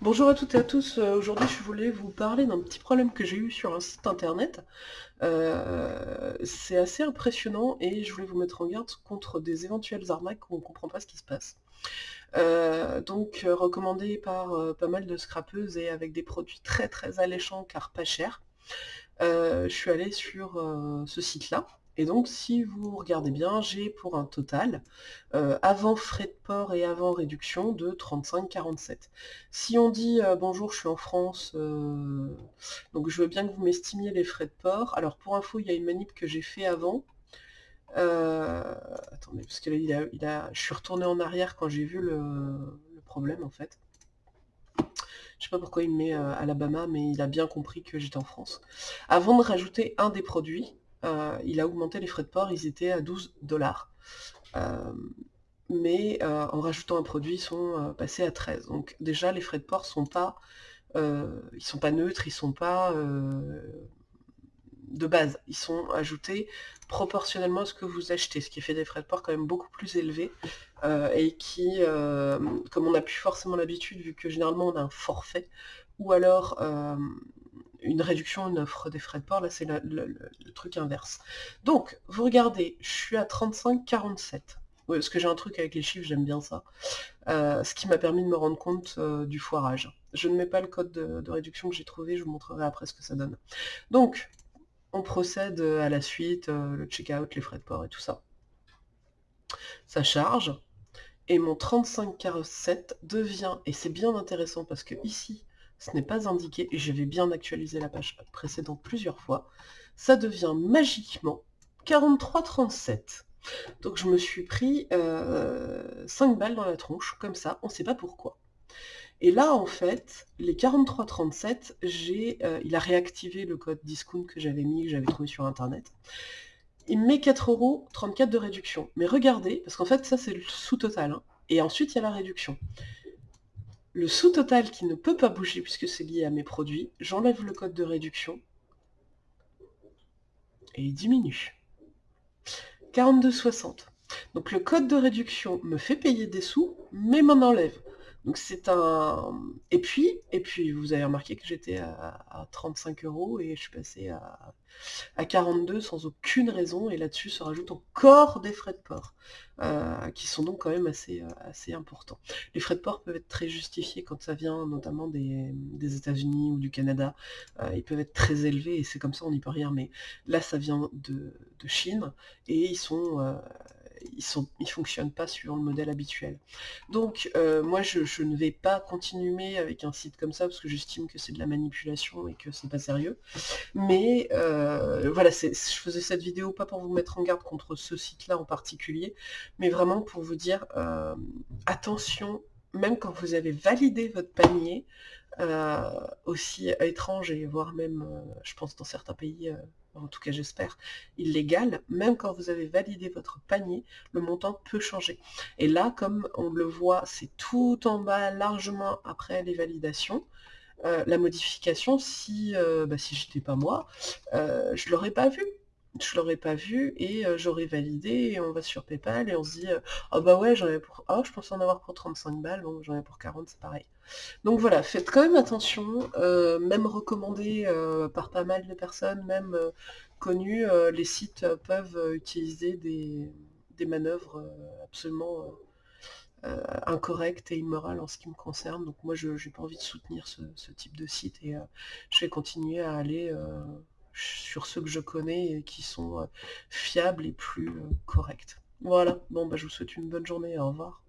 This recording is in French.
Bonjour à toutes et à tous, euh, aujourd'hui je voulais vous parler d'un petit problème que j'ai eu sur un site internet. Euh, c'est assez impressionnant et je voulais vous mettre en garde contre des éventuelles arnaques où on ne comprend pas ce qui se passe. Euh, donc recommandé par pas mal de scrapeuses et avec des produits très très alléchants car pas chers. je suis allée sur ce site-là et donc si vous regardez bien, j'ai pour un total, euh, avant frais de port et avant réduction, de 35,47. Si on dit euh, bonjour, je suis en France, euh, donc je veux bien que vous m'estimiez les frais de port. Alors pour info, il y a une manip que j'ai fait avant. attendez, parce que là, il a, je suis retourné en arrière quand j'ai vu le, problème en fait. Je sais pas pourquoi il me met Alabama, mais il a bien compris que j'étais en France. Avant de rajouter un des produits, euh, il a augmenté les frais de port, ils étaient à 12 dollars. Euh, mais euh, en rajoutant un produit, ils sont passés à 13. Donc déjà, les frais de port sont pas, sont pas neutres, ils sont pas de base. Ils sont ajoutés proportionnellement à ce que vous achetez, ce qui fait des frais de port quand même beaucoup plus élevés et qui, comme on n'a plus forcément l'habitude, vu que généralement on a un forfait, ou alors une réduction, une offre des frais de port, là c'est le, truc inverse. Donc, vous regardez, je suis à 35,47. Oui, parce que j'ai un truc avec les chiffres, j'aime bien ça. Euh, ce qui m'a permis de me rendre compte euh, du foirage. Je ne mets pas le code de, réduction que j'ai trouvé, je vous montrerai après ce que ça donne. Donc, on procède à la suite, euh, le checkout, les frais de port et tout ça. Ça charge, et mon 35,47 devient, et c'est bien intéressant parce que ici, ce n'est pas indiqué, et je vais bien actualiser la page précédente plusieurs fois, ça devient magiquement 43,37. Donc je me suis pris 5 euh, balles dans la tronche, comme ça, on ne sait pas pourquoi. Et là, en fait, les 43,37, j'ai, euh, il a réactivé le code discount que j'avais mis, que j'avais trouvé sur Internet. Il me met 4,34€ de réduction. Mais regardez, parce qu'en fait, ça c'est le sous-total. Hein. Et ensuite, il y a la réduction. Le sous-total qui ne peut pas bouger puisque c'est lié à mes produits, j'enlève le code de réduction et il diminue. 42,60. Donc le code de réduction me fait payer des sous, mais m'en enlève. Donc c'est un... Et puis, et puis vous avez remarqué que j'étais à, 35 euros et je suis passé à, à 42 sans aucune raison, et là-dessus se rajoutent encore des frais de port, euh, qui sont donc quand même assez, euh, assez importants. Les frais de port peuvent être très justifiés quand ça vient notamment des, États-Unis ou du Canada, euh, ils peuvent être très élevés, et c'est comme ça, on n'y peut rien, mais là ça vient de, Chine, et ils sont ils ne fonctionnent pas suivant le modèle habituel. Donc euh, moi je, ne vais pas continuer avec un site comme ça parce que j'estime que c'est de la manipulation et que c'est pas sérieux. Mais euh, voilà, je faisais cette vidéo pas pour vous mettre en garde contre ce site-là en particulier, mais vraiment pour vous dire euh, attention, même quand vous avez validé votre panier, aussi étrange et voire même, je pense dans certains pays en tout cas j'espère, illégal, même quand vous avez validé votre panier, le montant peut changer. Et là, comme on le voit, c'est tout en bas, largement après les validations, euh, la modification, si, euh, bah, si j'étais pas moi, euh, je l'aurais pas vu je l'aurais pas vu et j'aurais validé et on va sur Paypal et on se dit oh bah ouais j'en ai pour oh je pensais en avoir pour 35 balles donc j'en ai pour 40 c'est pareil donc voilà faites quand même attention même recommandé par pas mal de personnes même connues les sites peuvent utiliser des, manœuvres absolument incorrectes et immorales en ce qui me concerne. Donc moi je n'ai pas envie de soutenir ce, type de site et je vais continuer à aller sur ceux que je connais et qui sont euh, fiables et plus euh, corrects. Voilà, bon bah je vous souhaite une bonne journée, au revoir.